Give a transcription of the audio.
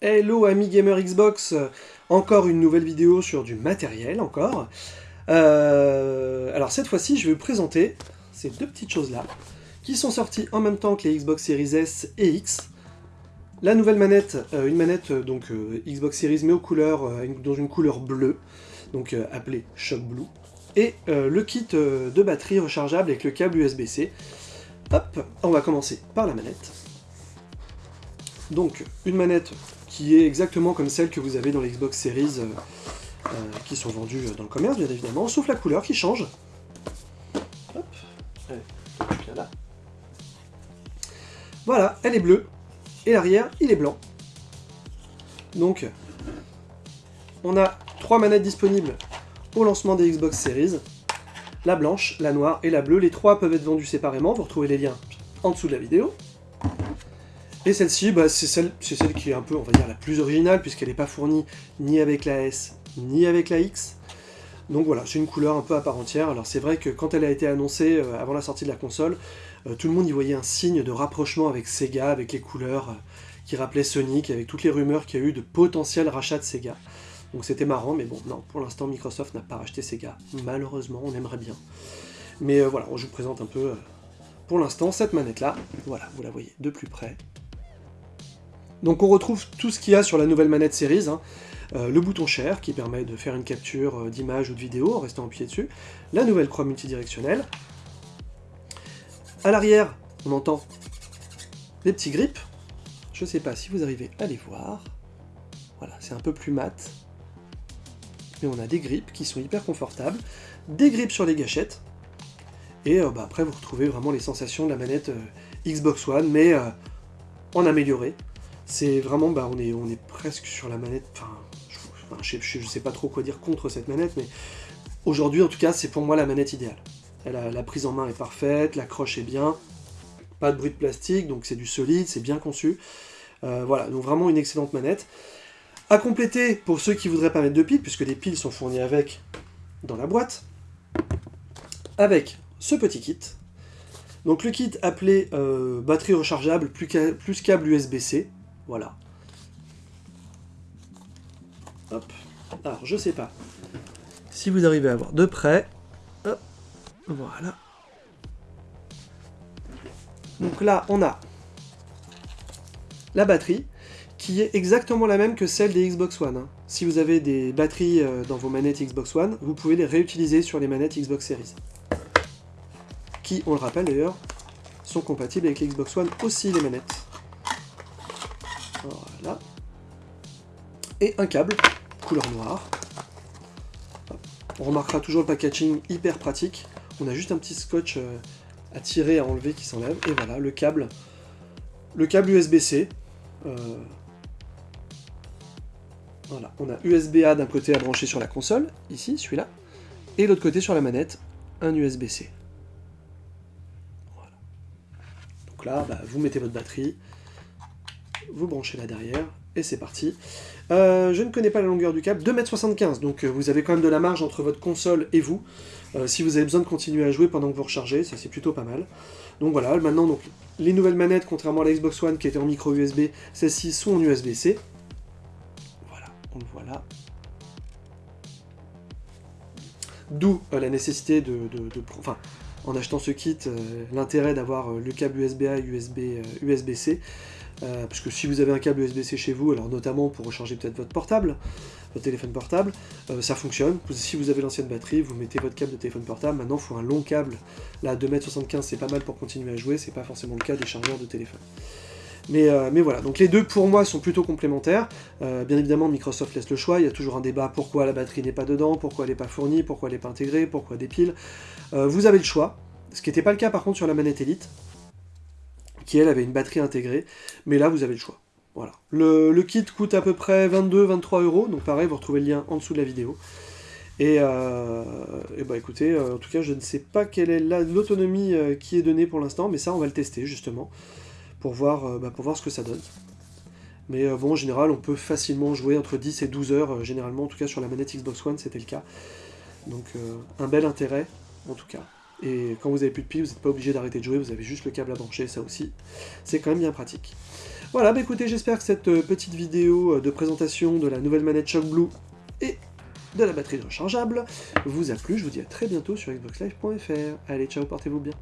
Hello amis gamer Xbox, encore une nouvelle vidéo sur du matériel encore. Euh, alors cette fois-ci je vais vous présenter ces deux petites choses là, qui sont sorties en même temps que les Xbox Series S et X. La nouvelle manette, euh, une manette euh, donc Xbox Series mais aux couleurs, dans une couleur bleue, donc appelée Shock Blue. Et le kit de batterie rechargeable avec le câble USB-C. Hop, on va commencer par la manette. Donc, une manette qui est exactement comme celle que vous avez dans les Xbox Series, euh, euh, qui sont vendues dans le commerce, bien évidemment, sauf la couleur qui change. Hop, là. Voilà, elle est bleue, et l'arrière, il est blanc. Donc, on a trois manettes disponibles au lancement des Xbox Series. La blanche, la noire et la bleue. Les trois peuvent être vendus séparément, vous retrouvez les liens en dessous de la vidéo. Et celle-ci, bah, c'est celle, qui est un peu, on va dire, la plus originale, puisqu'elle n'est pas fournie ni avec la S, ni avec la X. Donc voilà, c'est une couleur un peu à part entière. Alors c'est vrai que quand elle a été annoncée euh, avant la sortie de la console, euh, tout le monde y voyait un signe de rapprochement avec Sega, avec les couleurs euh, qui rappelaient Sonic, avec toutes les rumeurs qu'il y a eu de potentiel rachat de Sega. Donc c'était marrant, mais bon, non, pour l'instant Microsoft n'a pas racheté Sega. Malheureusement, on aimerait bien. Mais voilà, je vous présente un peu, pour l'instant, cette manette-là. Voilà, vous la voyez de plus près. Donc on retrouve tout ce qu'il y a sur la nouvelle manette Series, hein. euh, le bouton Share qui permet de faire une capture euh, d'image ou de vidéo en restant appuyé dessus, la nouvelle croix multidirectionnelle. À l'arrière, on entend des petits grips. Je ne sais pas si vous arrivez à les voir. Voilà, c'est un peu plus mat. Mais on a des grips qui sont hyper confortables, des grips sur les gâchettes, et euh, bah, après vous retrouvez vraiment les sensations de la manette Xbox One, mais en amélioré. C'est vraiment, bah, on est, presque sur la manette, enfin, je, je, sais pas trop quoi dire contre cette manette, mais aujourd'hui, en tout cas, c'est pour moi la manette idéale. La prise en main est parfaite, la croche est bien, pas de bruit de plastique, donc c'est du solide, c'est bien conçu. Euh, voilà, donc vraiment une excellente manette. À compléter, pour ceux qui voudraient pas mettre de piles, puisque les piles sont fournies avec dans la boîte, avec ce petit kit. Donc le kit appelé euh, batterie rechargeable plus câble USB-C, voilà. Hop. Alors, je sais pas. Si vous arrivez à voir de près. Hop. Voilà. Donc là, on a la batterie, qui est exactement la même que celle des Xbox One. Hein. Si vous avez des batteries euh, dans vos manettes Xbox One, vous pouvez les réutiliser sur les manettes Xbox Series. Qui, on le rappelle d'ailleurs, sont compatibles avec Xbox One aussi, les manettes. Voilà. Et un câble, couleur noire. On remarquera toujours le packaging hyper pratique. On a juste un petit scotch euh, à tirer, à enlever qui s'enlève. Et voilà, le câble. Le câble USB-C. Euh, voilà, on a USB-A d'un côté à brancher sur la console, ici, celui-là. Et l'autre côté sur la manette, un USB-C. Voilà. Donc là, bah, vous mettez votre batterie, vous branchez là derrière, et c'est parti. Euh, je ne connais pas la longueur du câble, 2m75, donc euh, vous avez quand même de la marge entre votre console et vous, euh, si vous avez besoin de continuer à jouer pendant que vous rechargez, ça c'est plutôt pas mal. Donc voilà, maintenant donc les nouvelles manettes, contrairement à la Xbox One qui était en micro USB, celles-ci sont en USB-C. Voilà, on le voit là. D'où la nécessité de, Enfin, en achetant ce kit, l'intérêt d'avoir le câble USB-A et USB-C, euh, parce que si vous avez un câble USB-C chez vous, alors notamment pour recharger peut-être votre portable, votre téléphone portable, euh, ça fonctionne. Si vous avez l'ancienne batterie, vous mettez votre câble de téléphone portable. Maintenant, il faut un long câble. Là, 2m75, c'est pas mal pour continuer à jouer. C'est pas forcément le cas des chargeurs de téléphone. Mais, euh, mais, voilà, donc les deux pour moi sont plutôt complémentaires. bien évidemment, Microsoft laisse le choix, il y a toujours un débat pourquoi la batterie n'est pas dedans, pourquoi elle n'est pas fournie, pourquoi elle n'est pas intégrée, pourquoi des piles? vous avez le choix, ce qui n'était pas le cas par contre sur la manette Elite qui elle avait une batterie intégrée, mais là vous avez le choix. Voilà. Le, kit coûte à peu près 22-23 euros, donc pareil, vous retrouvez le lien en dessous de la vidéo. Et, euh, bah écoutez, euh, en tout cas je ne sais pas quelle est l'autonomie euh, qui est donnée pour l'instant, mais ça on va le tester justement, pour voir, bah, pour voir ce que ça donne. Mais bon, en général, on peut facilement jouer entre 10 et 12 heures, généralement, en tout cas sur la manette Xbox One, c'était le cas. Donc un bel intérêt, en tout cas. Et quand vous avez plus de piles, vous n'êtes pas obligé d'arrêter de jouer, vous avez juste le câble à brancher, ça aussi, c'est quand même bien pratique. Voilà, bah écoutez, j'espère que cette euh, petite vidéo euh, de présentation de la nouvelle manette Shock Blue et de la batterie rechargeable vous a plu. Je vous dis à très bientôt sur xboxlive.fr. Allez, ciao, portez-vous bien.